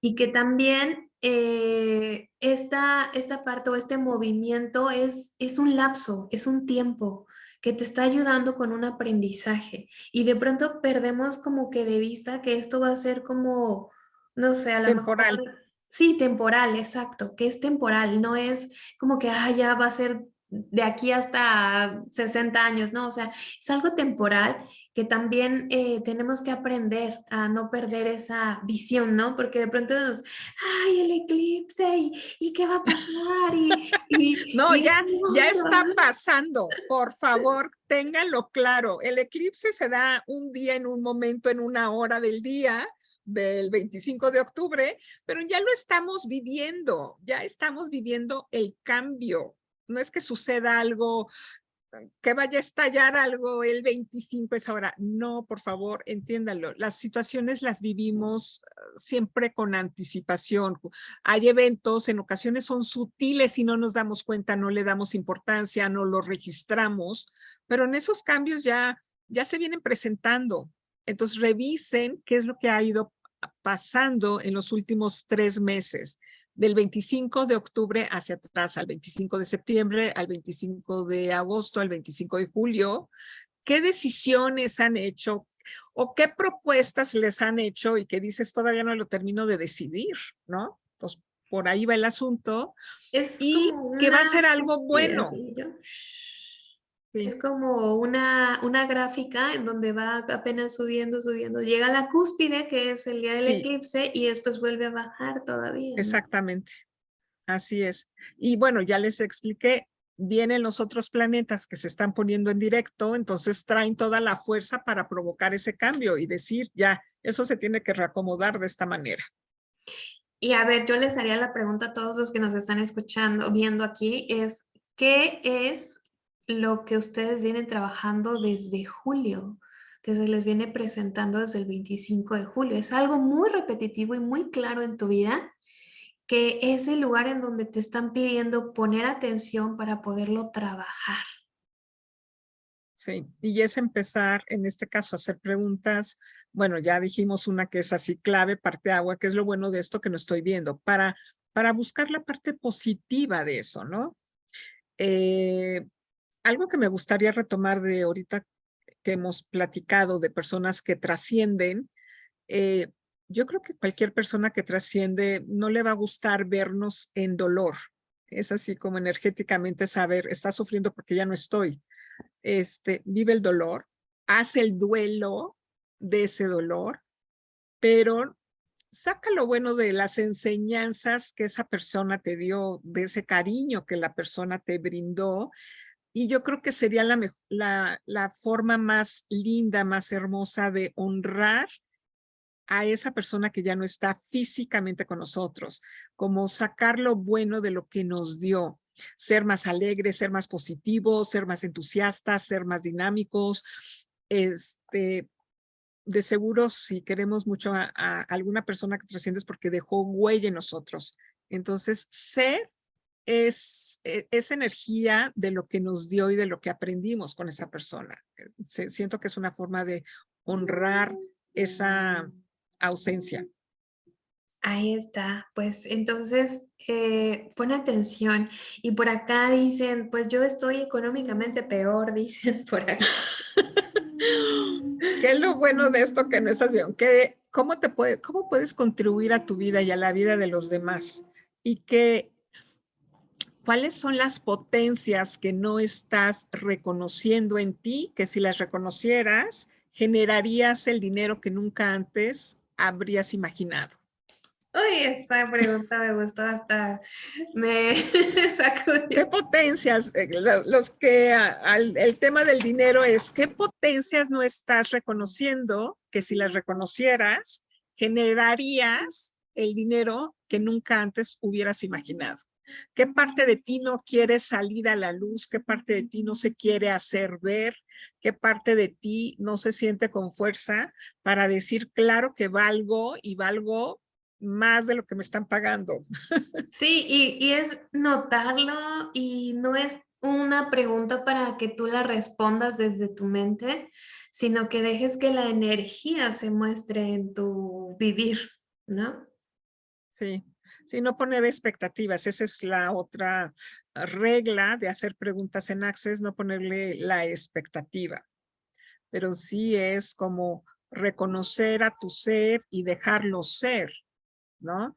Y que también eh, esta, parte o este movimiento es, es un lapso, es un tiempo que te está ayudando con un aprendizaje. Y de pronto perdemos como que de vista que esto va a ser como, no sé, a lo Temporal. Sí, temporal, exacto, que es temporal, no es como que ah, ya va a ser de aquí hasta 60 años, ¿no? O sea, es algo temporal que también eh, tenemos que aprender a no perder esa visión, ¿no? Porque de pronto nos, ay, el eclipse, ¿y, qué va a pasar? Y, *laughs* no, ya, ya está pasando, por favor, *laughs* ténganlo claro. El eclipse se da un día, en un momento, en una hora del día, del 25 de octubre, pero ya lo estamos viviendo, ya estamos viviendo el cambio no es que suceda algo, que vaya a estallar algo el 25 es ahora. No, por favor, entiéndalo. Las situaciones las vivimos ah, siempre con anticipación. Hay eventos, en ocasiones son sutiles y no nos damos cuenta, no le damos importancia, no los registramos, pero en esos cambios ya, ya se vienen presentando. Entonces revisen qué es lo que ha ido pasando en los últimos tres meses del 25 de octubre hacia atrás, al 25 de septiembre, al 25 de agosto, al 25 de julio, ¿qué decisiones han hecho o qué propuestas les han hecho y que dices todavía no lo termino de decidir, ¿no? Entonces, por ahí va el asunto. y que va a ser algo bueno. Es como una, una gráfica en donde va apenas subiendo, subiendo. Llega a la cúspide, que es el día del eclipse, y después vuelve a bajar todavía. Exactamente. Así es. Y bueno, ya les expliqué, vienen los otros planetas que se están poniendo en directo, entonces traen toda la fuerza para provocar ese cambio y decir, ya, eso se tiene que reacomodar de esta manera. Y a ver, yo les haría la pregunta a todos los que nos están escuchando, viendo aquí, es, ¿qué es lo que ustedes vienen trabajando desde julio, que se les viene presentando desde el 25 de julio. Es algo muy repetitivo y muy claro en tu vida, que es el lugar en donde te están pidiendo poner atención para poderlo trabajar. Sí, y es empezar, en este caso, a hacer preguntas. Bueno, ya dijimos una que es así clave, parte agua, que es lo bueno de esto que no estoy viendo, para, para buscar la parte positiva de eso, ¿no? Eh, algo que me gustaría retomar de ahorita que hemos platicado de personas que trascienden, eh, yo creo que cualquier persona que trasciende no le va a gustar vernos en dolor. Es así como energéticamente saber, está sufriendo porque ya no estoy. Este, vive el dolor, hace el duelo de ese dolor, pero saca lo bueno de las enseñanzas que esa persona te dio, de ese cariño que la persona te brindó, y yo creo que sería la, forma más linda, más hermosa de honrar a esa persona que ya no está físicamente con nosotros, como sacar lo bueno de lo que nos dio, ser más alegres, ser más positivos, ser más entusiastas, ser más dinámicos. Este, de seguro, si queremos mucho a, a alguna persona que trasciende es porque dejó huella en nosotros. Entonces, ser es e, esa energía de lo que nos dio y de lo que aprendimos con esa persona. siento que es una forma de honrar esa ausencia. Ahí está, pues entonces eh, pon atención y por acá dicen, pues yo estoy económicamente peor, *laughs* dicen por acá. *laughs* ¿Qué es lo bueno de esto que no estás viendo? ¿Qué, cómo, te puede, ¿Cómo puedes contribuir a tu vida y a la vida de los demás? Y que ¿Cuáles son las potencias que no estás reconociendo en ti, que si las reconocieras, generarías el dinero que nunca antes habrías imaginado? Uy, esa pregunta me gustó hasta me *laughs* sacudió. ¿Qué potencias? Eh, los que el tema del dinero es, ¿qué potencias no estás reconociendo que si las reconocieras, generarías el dinero que nunca antes hubieras imaginado? ¿Qué parte de ti no quiere salir a la luz? ¿Qué parte de ti no se quiere hacer ver? ¿Qué parte de ti no se siente con fuerza para decir, claro que valgo y valgo más de lo que me están pagando? *laughs* Sí, y, y es notarlo y no es una pregunta para que tú la respondas desde tu mente, sino que dejes que la energía se muestre en tu vivir, ¿no? Sí, Sí, no poner expectativas. Esa es la otra regla de hacer preguntas en Access, no ponerle la expectativa. Pero sí es como reconocer a tu ser y dejarlo ser, ¿no?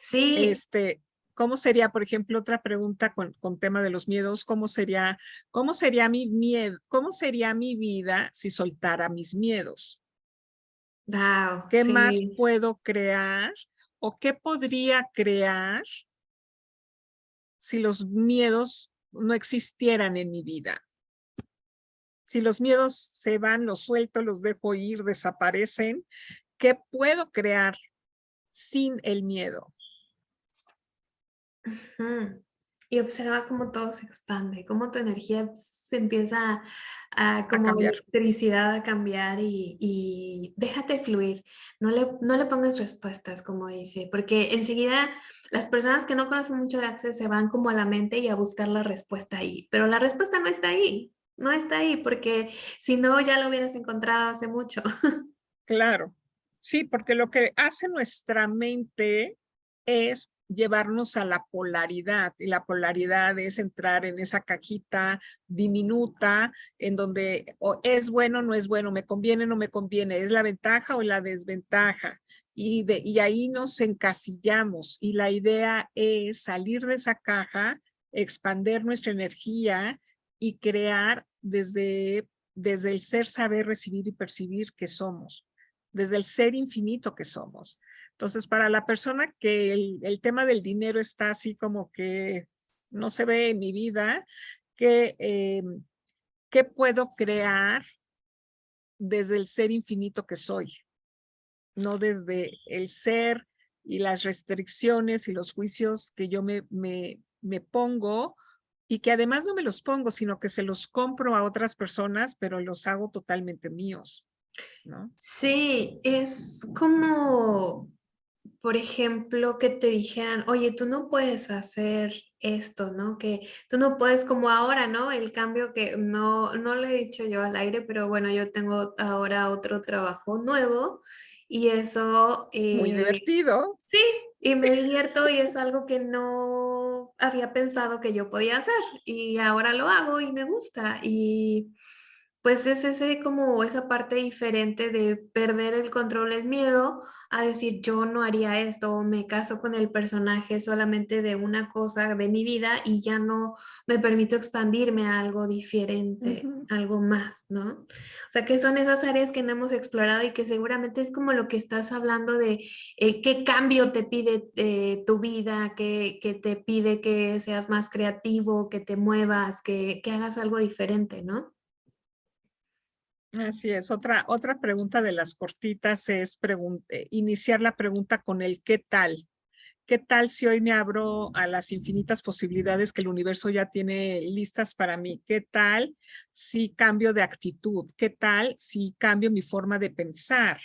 Sí. Este, ¿Cómo sería, por ejemplo, otra pregunta con, con, tema de los miedos? ¿Cómo sería, cómo sería mi miedo? ¿Cómo sería mi vida si soltara mis miedos? Wow, ¿Qué más puedo crear o qué podría crear si los miedos no existieran en mi vida? Si los miedos se van, los suelto, los dejo ir, desaparecen, ¿qué puedo crear sin el miedo? Y observa cómo todo se expande, cómo tu energía se empieza a, como electricidad a cambiar y, déjate fluir. No le, no le pongas respuestas, como dice, porque enseguida las personas que no conocen mucho de Access se van como a la mente y a buscar la respuesta ahí, pero la respuesta no está ahí, no está ahí, porque si no ya lo hubieras encontrado hace mucho. *laughs* Claro, sí, porque lo que hace nuestra mente es llevarnos a la polaridad y la polaridad es entrar en esa cajita diminuta en donde o es bueno no es bueno, me conviene no me conviene, es la ventaja o la desventaja y, de, y ahí nos encasillamos y la idea es salir de esa caja, expander nuestra energía y crear desde, desde el ser, saber, recibir y percibir que somos, desde el ser infinito que somos. Entonces, para la persona que el, tema del dinero está así como que no se ve en mi vida, ¿qué, eh, ¿qué puedo crear desde el ser infinito que soy? No desde el ser y las restricciones y los juicios que yo me, me, me pongo y que además no me los pongo, sino que se los compro a otras personas, pero los hago totalmente míos. ¿no? Sí, es como por ejemplo, que te dijeran, oye, tú no puedes hacer esto, ¿no? Que tú no puedes como ahora, ¿no? El cambio que no, no lo he dicho yo al aire, pero bueno, yo tengo ahora otro trabajo nuevo y eso... Muy eh, divertido. Sí, y me divierto y es algo que no había pensado que yo podía hacer y ahora lo hago y me gusta y pues es ese como esa parte diferente de perder el control, el miedo a decir yo no haría esto o me caso con el personaje solamente de una cosa de mi vida y ya no me permito expandirme a algo diferente, algo más, ¿no? O sea, que son esas áreas que no hemos explorado y que seguramente es como lo que estás hablando de eh, qué cambio te pide eh, tu vida, que, te pide que seas más creativo, que te muevas, que, que hagas algo diferente, ¿no? Así es. Otra, otra pregunta de las cortitas es eh, iniciar la pregunta con el ¿qué tal? ¿Qué tal si hoy me abro a las infinitas posibilidades que el universo ya tiene listas para mí? ¿Qué tal si cambio de actitud? ¿Qué tal si cambio mi forma de pensar?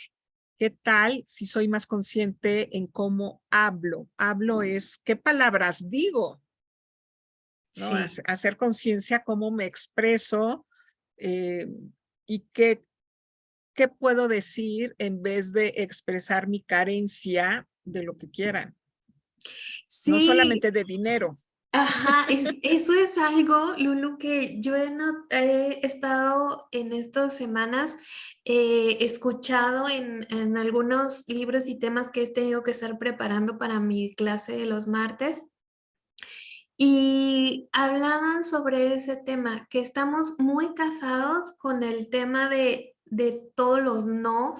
¿Qué tal si soy más consciente en cómo hablo? Hablo es, ¿qué palabras digo? Hacer conciencia cómo me expreso, eh, y qué, qué puedo decir en vez de expresar mi carencia de lo que quieran. No solamente de dinero. Ajá, eso es algo, Lulu, que yo he, he estado en estas semanas eh, escuchado en, en, algunos libros y temas que he tenido que estar preparando para mi clase de los martes. Y hablaban sobre ese tema, que estamos muy casados con el tema de, de todos los no,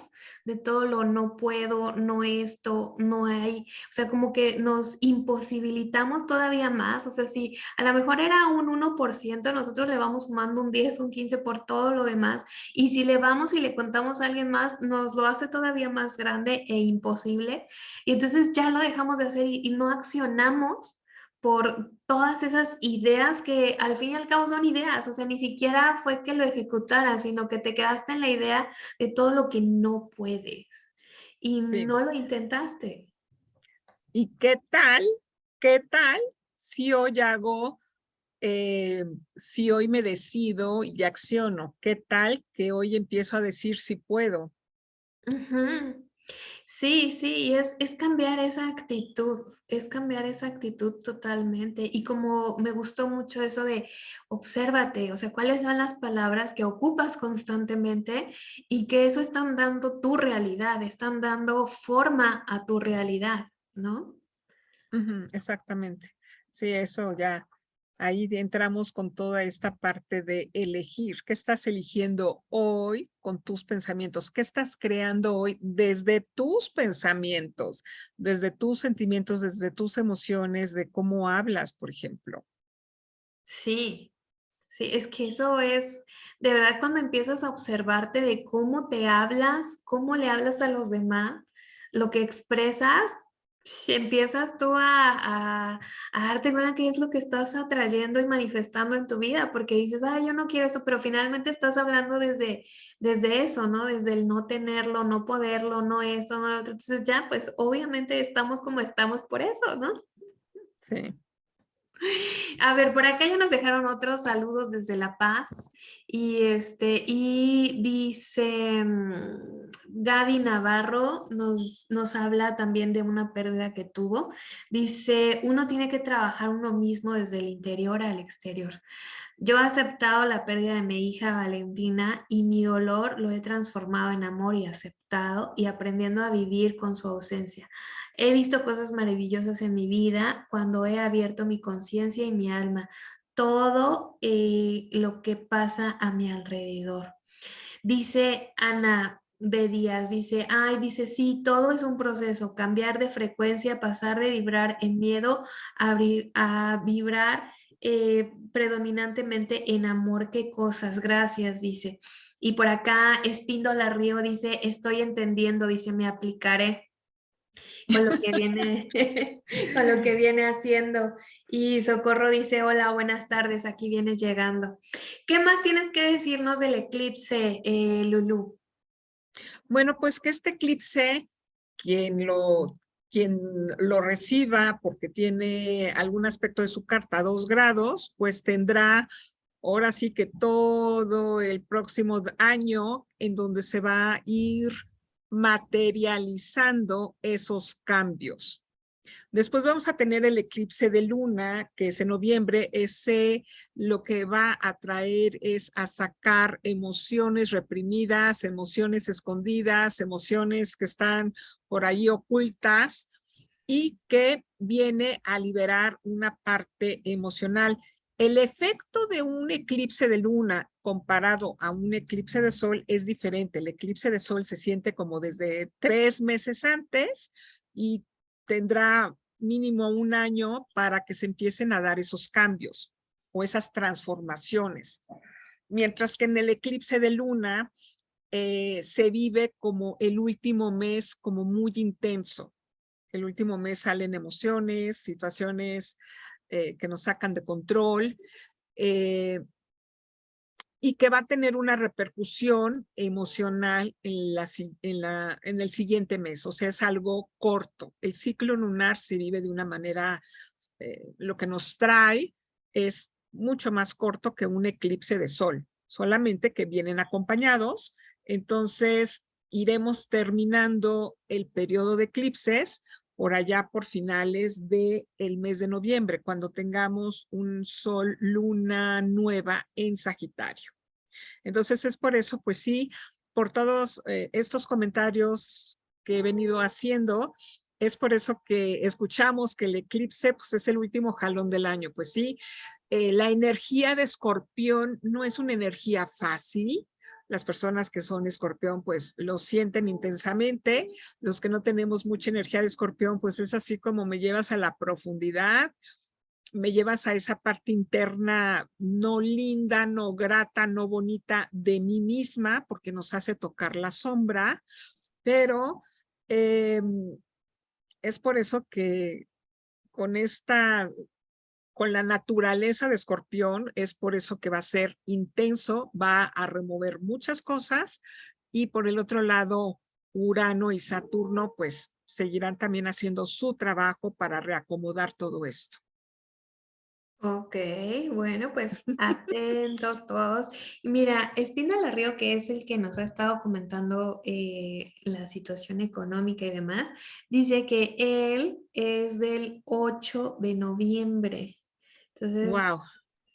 de todo lo no puedo, no esto, no hay, o sea, como que nos imposibilitamos todavía más, o sea, si a lo mejor era un 1%, nosotros le vamos sumando un 10, un 15 por todo lo demás, y si le vamos y le contamos a alguien más, nos lo hace todavía más grande e imposible, y entonces ya lo dejamos de hacer y no accionamos por todas esas ideas que al fin y al cabo son ideas, o sea, ni siquiera fue que lo ejecutaras, sino que te quedaste en la idea de todo lo que no puedes y no lo intentaste. ¿Y qué tal? ¿Qué tal si hoy hago, eh, si hoy me decido y acciono? ¿Qué tal que hoy empiezo a decir si puedo? Sí, sí, es, es cambiar esa actitud, es cambiar esa actitud totalmente. Y como me gustó mucho eso de obsérvate, o sea, cuáles son las palabras que ocupas constantemente y que eso están dando tu realidad, están dando forma a tu realidad. ¿no? exactamente. Sí, eso ya, ahí entramos con toda esta parte de elegir. ¿Qué estás eligiendo hoy con tus pensamientos? ¿Qué estás creando hoy desde tus pensamientos, desde tus sentimientos, desde tus emociones, de cómo hablas, por ejemplo? Sí, sí, es que eso es, de verdad, cuando empiezas a observarte de cómo te hablas, cómo le hablas a los demás, lo que expresas, si empiezas tú a, darte cuenta qué es lo que estás atrayendo y manifestando en tu vida, porque dices, ah, yo no quiero eso, pero finalmente estás hablando desde, desde eso, ¿no? Desde el no tenerlo, no poderlo, no esto, no lo otro. Entonces ya, pues obviamente estamos como estamos por eso, ¿no? Sí. A ver, por acá ya nos dejaron otros saludos desde La Paz. Y, este, y dice mm, Gaby Navarro, nos, nos habla también de una pérdida que tuvo. Dice, uno tiene que trabajar uno mismo desde el interior al exterior. Yo he aceptado la pérdida de mi hija Valentina y mi dolor lo he transformado en amor y aceptado y aprendiendo a vivir con su ausencia. He visto cosas maravillosas en mi vida cuando he abierto mi conciencia y mi alma, todo eh, lo que pasa a mi alrededor. Dice Ana de Díaz, dice, ay, dice, sí, todo es un proceso, cambiar de frecuencia, pasar de vibrar en miedo a, a vibrar eh, predominantemente en amor, qué cosas, gracias, dice. Y por acá Espíndola Río dice, estoy entendiendo, dice, me aplicaré con lo que viene, *laughs* con lo que viene haciendo. Y Socorro dice, hola, buenas tardes, aquí vienes llegando. ¿Qué más tienes que decirnos del eclipse, eh, Lulu? Bueno, pues que este eclipse, quien lo, quien lo reciba porque tiene algún aspecto de su carta a dos grados, pues tendrá ahora sí que todo el próximo año en donde se va a ir materializando esos cambios. Después vamos a tener el eclipse de luna, que es en noviembre. Ese lo que va a traer es a sacar emociones reprimidas, emociones escondidas, emociones que están por ahí ocultas y que viene a liberar una parte emocional. El efecto de un eclipse de luna comparado a un eclipse de sol es diferente. El eclipse de sol se siente como desde tres meses antes y tendrá mínimo un año para que se empiecen a dar esos cambios o esas transformaciones. Mientras que en el eclipse de luna eh, se vive como el último mes como muy intenso. El último mes salen emociones, situaciones eh, que nos sacan de control eh, y que va a tener una repercusión emocional en, la, en, la, en el siguiente mes. O sea, es algo corto. El ciclo lunar se vive de una manera, eh, lo que nos trae es mucho más corto que un eclipse de sol, solamente que vienen acompañados. Entonces, iremos terminando el periodo de eclipses por allá por finales del el mes de noviembre, cuando tengamos un sol luna nueva en Sagitario. Entonces es por eso, pues sí, por todos eh, estos comentarios que he venido haciendo, es por eso que escuchamos que el eclipse pues, es el último jalón del año. Pues sí, eh, la energía de escorpión no es una energía fácil, las personas que son escorpión pues lo sienten intensamente. Los que no tenemos mucha energía de escorpión pues es así como me llevas a la profundidad, me llevas a esa parte interna no linda, no grata, no bonita de mí misma porque nos hace tocar la sombra, pero em, es por eso que con esta con la naturaleza de escorpión, es por eso que va a ser intenso, va a remover muchas cosas y por el otro lado, Urano y Saturno pues seguirán también haciendo su trabajo para reacomodar todo esto. Ok, bueno, pues *laughs* atentos todos. Mira, Espina Río, que es el que nos ha estado comentando eh, la situación económica y demás, dice que él es del 8 de noviembre. Entonces, wow.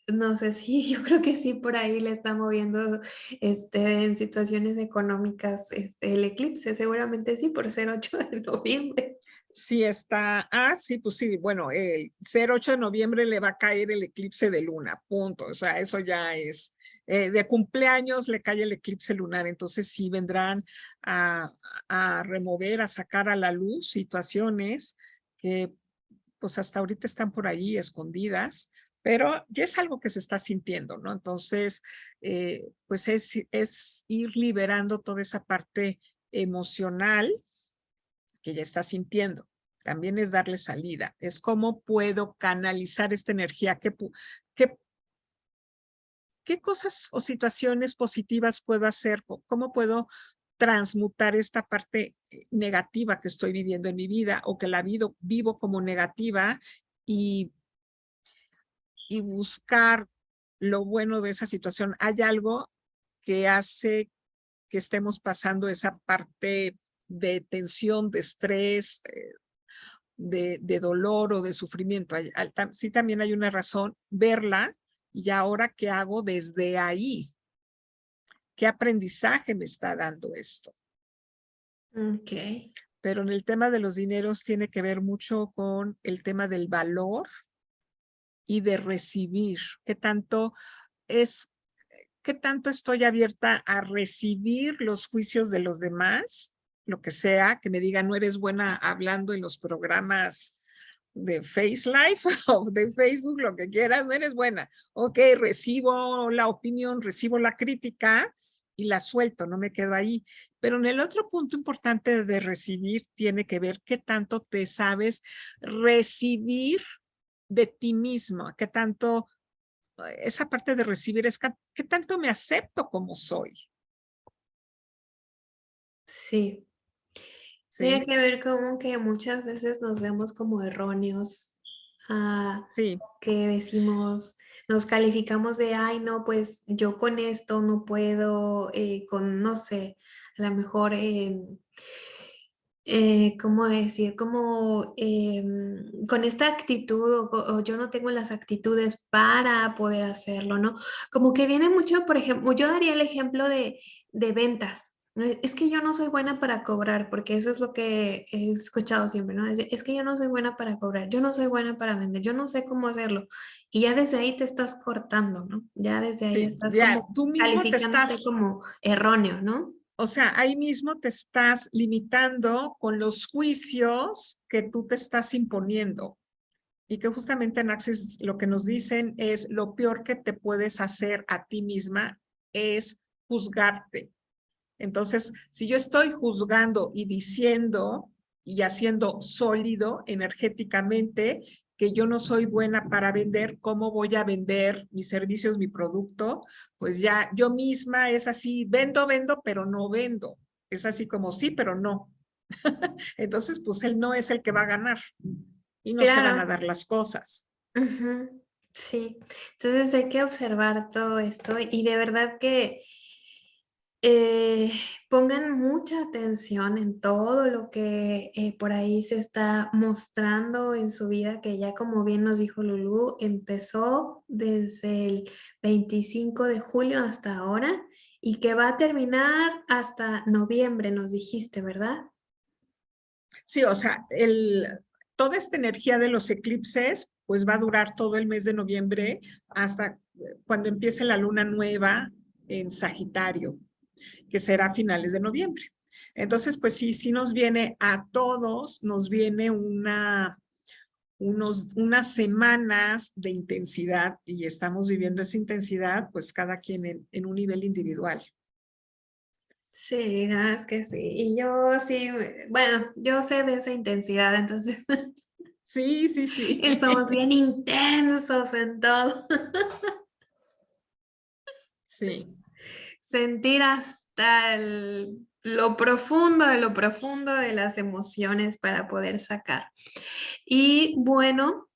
no sé *laughs* si, yo creo que sí, por ahí le está moviendo este, en situaciones económicas este, el eclipse, seguramente sí, por ser 8 de noviembre. Sí está, ah, sí, pues sí, bueno, el ser 8 de noviembre le va a caer el eclipse de luna, punto, o sea, eso ya es, eh, de cumpleaños le cae el eclipse lunar, entonces sí vendrán a, a remover, a sacar a la luz situaciones que pues hasta ahorita están por ahí escondidas, pero ya es algo que se está sintiendo, ¿no? Entonces, eh, pues es, es ir liberando toda esa parte emocional que ya está sintiendo. También es darle salida. Es cómo puedo canalizar esta energía, qué, qué, qué cosas o situaciones positivas puedo hacer, cómo puedo transmutar esta parte eh, negativa que estoy viviendo en mi vida o que la vivo, vivo como negativa y, y buscar lo bueno de esa situación. Hay algo que hace que estemos pasando esa parte de tensión, de estrés, eh, de, de, dolor o de sufrimiento. sí también hay una razón, verla y ahora qué hago desde ahí. ¿Qué aprendizaje me está dando esto? Ok. Pero en el tema de los dineros tiene que ver mucho con el tema del valor y de recibir. ¿Qué tanto es, qué tanto estoy abierta a recibir los juicios de los demás lo que sea, que me digan no eres buena hablando en los programas de Face Life *laughs* o de Facebook, lo que quieras, no eres buena. Ok, recibo la opinión, recibo la crítica y la suelto, no me quedo ahí. Pero en el otro punto importante de recibir tiene que ver qué tanto te sabes recibir de ti mismo, qué tanto, esa parte de recibir es qué tanto me acepto como soy. Sí, tiene que ver como que muchas veces nos vemos como erróneos, ah, que decimos, nos calificamos de, ay, no, pues yo con esto no puedo, eh, con, no sé, a lo mejor, em, eh, ¿cómo decir? Como em, con esta actitud o, yo no tengo las actitudes para poder hacerlo, ¿no? Como que viene mucho, por ejemplo, yo daría el ejemplo de, de ventas. Es que yo no soy buena para cobrar, porque eso es lo que he escuchado siempre, ¿no? Es, que yo no soy buena para cobrar, yo no soy buena para vender, yo no sé cómo hacerlo. Y ya desde ahí te estás cortando, ¿no? Ya desde ahí estás como tú mismo te estás como erróneo, ¿no? O sea, ahí mismo te estás limitando con los juicios que tú te estás imponiendo. Y que justamente en Access lo que nos dicen es lo peor que te puedes hacer a ti misma es juzgarte entonces, si yo estoy juzgando y diciendo y haciendo sólido energéticamente que yo no soy buena para vender, ¿cómo voy a vender mis servicios, mi producto? Pues ya yo misma es así, vendo, vendo, pero no vendo. Es así como sí, pero no. *laughs* Entonces, pues él no es el que va a ganar y no se van a dar las cosas. Sí, entonces hay que observar todo esto y de verdad que eh, pongan mucha atención en todo lo que eh, por ahí se está mostrando en su vida, que ya como bien nos dijo Lulu, empezó desde el 25 de julio hasta ahora y que va a terminar hasta noviembre, nos dijiste, ¿verdad? Sí, o sea, el, toda esta energía de los eclipses pues va a durar todo el mes de noviembre hasta cuando empiece la luna nueva en Sagitario que será a finales de noviembre. Entonces, pues sí, sí nos viene a todos, nos viene una, unos, unas semanas de intensidad y estamos viviendo esa intensidad, pues cada quien en, en un nivel individual. Sí, es que sí. Y yo sí, bueno, yo sé de esa intensidad, entonces. *laughs* Sí, sí, sí. Estamos bien *laughs* intensos en todo. Sí. Sentir hasta lo profundo de lo profundo de las emociones para poder sacar. Y bueno,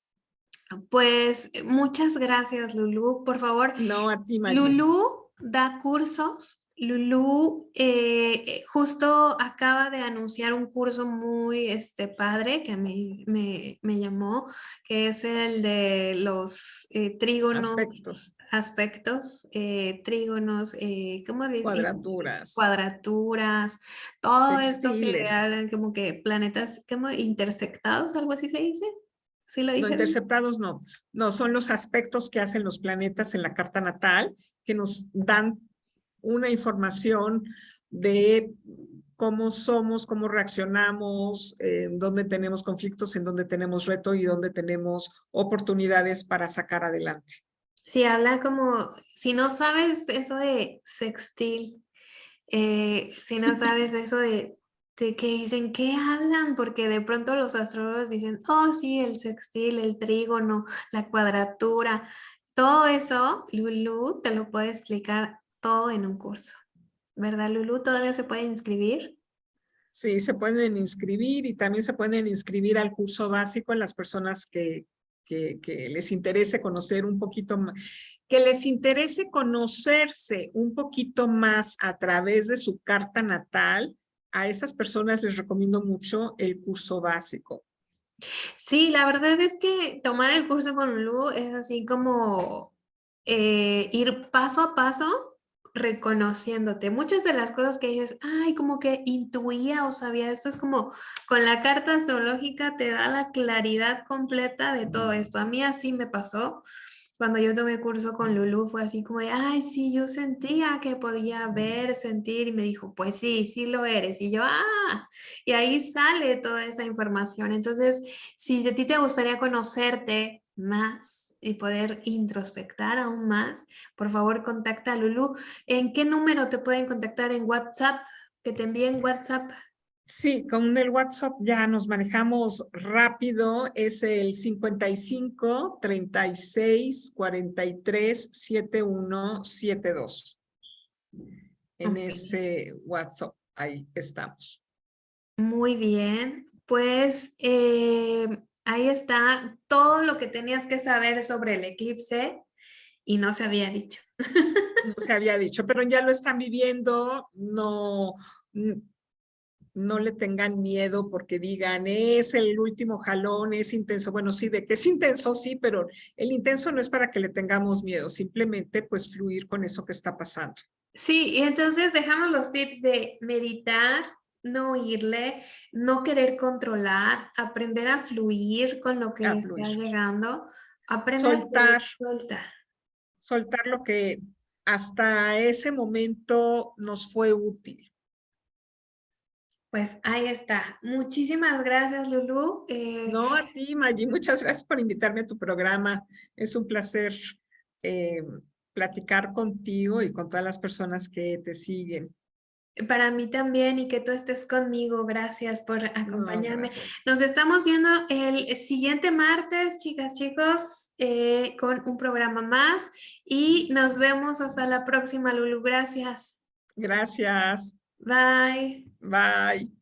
pues muchas gracias Lulu. Por favor, no, a ti, Lulu da cursos Lulu eh, eh, justo acaba de anunciar un curso muy este, padre que a mí me, llamó, que es el de los eh, trígonos. Aspectos. Aspectos, trígonos, ¿cómo dice? Cuadraturas. Cuadraturas, todo esto que hablan como que planetas como intersectados, algo así se dice. ¿Sí lo no, interceptados no. No, son los aspectos que hacen los planetas en la carta natal que nos dan una información de cómo somos, cómo reaccionamos, en dónde tenemos conflictos, en dónde tenemos reto y dónde tenemos oportunidades para sacar adelante. Sí, habla como, si no sabes eso de sextil, eh, si no *laughs* sabes eso de, de que dicen, ¿qué hablan? Porque de pronto los astrólogos dicen, oh sí, el sextil, el trígono, la cuadratura, todo eso, Lulu te lo puede explicar todo en un curso. ¿Verdad, Lulu? ¿Todavía se puede inscribir? Sí, se pueden inscribir y también se pueden inscribir al curso básico en las personas que, que, les interese conocer un poquito más, que les interese conocerse un poquito más a través de su carta natal, a esas personas les recomiendo mucho el curso básico. Sí, la verdad es que tomar el curso con Lulu es así como eh, ir paso a paso reconociéndote. Muchas de las cosas que dices, ay, como que intuía o sabía esto, es como con la carta astrológica te da la claridad completa de todo esto. A mí así me pasó. Cuando yo tomé curso con Lulu fue así como de, ay, sí, yo sentía que podía ver, sentir y me dijo, pues sí, sí lo eres. Y yo, ah, y ahí sale toda esa información. Entonces, si a ti te gustaría conocerte más, y poder introspectar aún más, por favor contacta a Lulu. ¿En qué número te pueden contactar en WhatsApp? Que te envíen WhatsApp. Sí, con el WhatsApp ya nos manejamos rápido. Es el 55 36 43 71 72. En ese WhatsApp, ahí estamos. Muy bien. Pues eh, Ahí está todo lo que tenías que saber sobre el eclipse y no se había dicho. No se había dicho, pero ya lo están viviendo, no, no le tengan miedo porque digan, es el último jalón, es intenso. Bueno, sí, de que es intenso, sí, pero el intenso no es para que le tengamos miedo, simplemente pues fluir con eso que está pasando. Sí, y entonces dejamos los tips de meditar, no irle, no querer controlar, aprender a fluir con lo que está llegando, aprender soltar, a soltar. Soltar lo que hasta ese momento nos fue útil. Pues ahí está. Muchísimas gracias, Lulu. Eh, no, a ti, Maggie. Muchas gracias por invitarme a tu programa. Es un placer eh, platicar contigo y con todas las personas que te siguen. Para mí también y que tú estés conmigo. Gracias por acompañarme. Nos estamos viendo el siguiente martes, chicas, chicos, eh, con un programa más y nos vemos hasta la próxima, Lulu. Gracias. Gracias. Bye. Bye.